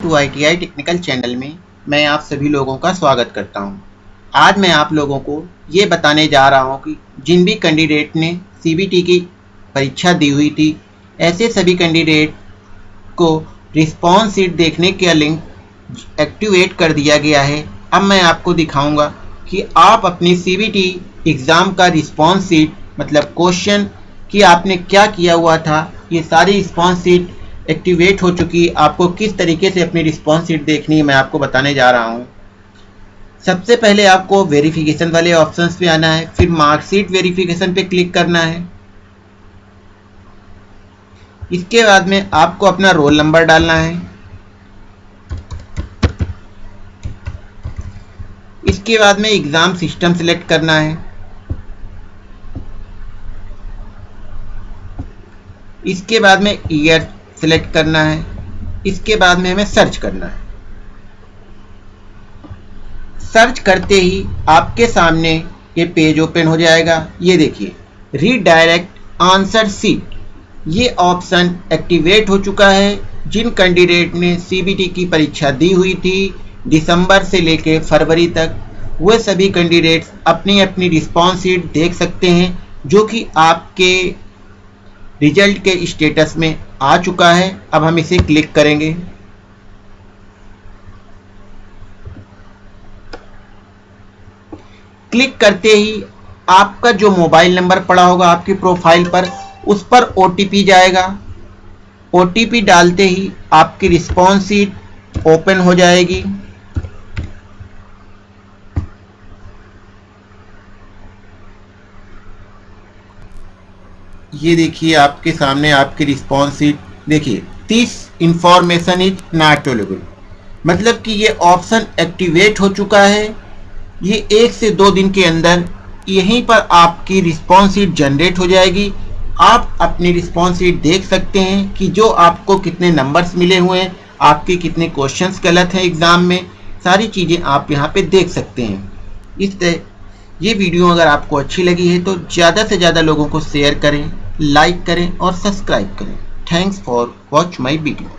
To ITI technical channel में मैं आप सभी लोगों का स्वागत करता हूँ। आज मैं आप लोगों को ये बताने जा रहा हूँ कि जिन भी कैंडिडेट ने सीबीटी की परीक्षा दी हुई थी, ऐसे सभी कैंडिडेट को रिस्पॉन्स सीट देखने का लिंक एक्टिवेट कर दिया गया है अब मैं आपको दिखाऊँगा कि आप अपनी सीबीटी एग्ज़ाम का रिस्पॉन्स सीट मतलब क्वेश्चन कि आपने क्या किया हुआ था, ये सारी रिस्पॉन्स सीट एक्टिवेट हो चुकी, आपको किस तरीके से अपनी रिस्पॉन्स सीट देखनी है, मैं आपको बताने जा रहा हूँ। सबसे पहले आपको वेरिफिकेशन वाले ऑप्शंस पे आना है, फिर मार्कशीट वेरिफिकेशन पे क्लिक करना है। इसके बाद में आपको अपना रोल नंबर डालना है। इसके बाद में एग्ज़ाम सिस्टम सिलेक्ट करना है। इसके बाद में ईयर सिलेक्ट करना है, इसके बाद में हमें सर्च करना है। सर्च करते ही आपके सामने ये पेज ओपन हो जाएगा। ये देखिए रीडायरेक्ट आंसर सीट ये ऑप्शन एक्टिवेट हो चुका है। जिन कैंडिडेट ने सीबीटी की परीक्षा दी हुई थी, दिसंबर से लेकर फरवरी तक, वे सभी कैंडिडेट्स अपनी अपनी रिस्पॉन्स सीट देख सकते हैं, जो कि आपके रिज़ल्ट के स्टेटस में आ चुका है, अब हम इसे क्लिक करेंगे। क्लिक करते ही आपका जो मोबाइल नंबर पड़ा होगा आपकी प्रोफ़ाइल पर, उस पर ओ जाएगा। ओटीपी डालते ही आपकी रिस्पॉन्स सीट ओपन हो जाएगी। ये देखिए आपके सामने आपकी रिस्पॉन्स सीट देखिए this information is not available मतलब कि ये ऑप्शन एक्टिवेट हो चुका है। ये एक से दो दिन के अंदर यहीं पर आपकी रिस्पॉन्स सीट जनरेट हो जाएगी। आप अपनी रिस्पॉन्स सीट देख सकते हैं कि जो आपको कितने नंबर्स मिले हुए हैं, आपके कितने क्वेश्चंस गलत हैं एग्ज़ाम में, सारी चीज़ें आप यहाँ पे देख सकते हैं। इस तरह, ये वीडियो अगर आपको अच्छी लगी है तो ज़्यादा से ज़्यादा लोगों को शेयर करें। लाइक करें और सब्सक्राइब करें। Thanks for watch my video.